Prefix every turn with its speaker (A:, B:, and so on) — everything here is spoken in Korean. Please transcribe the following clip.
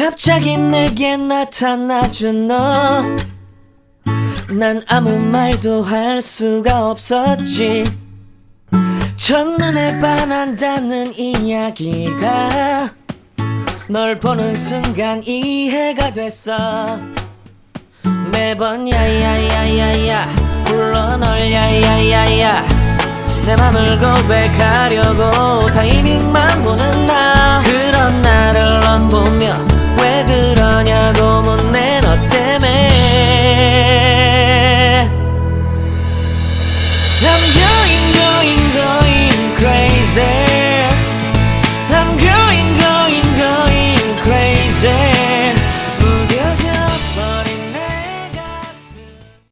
A: 갑자기 내게 나타나준 너. 난 아무 말도 할 수가 없었지. 첫눈에 반한다는 이야기가 널 보는 순간 이해가 됐어. 매번 야야야야야 불러 널 야야야야 내 맘을 고백하려고 타이밍만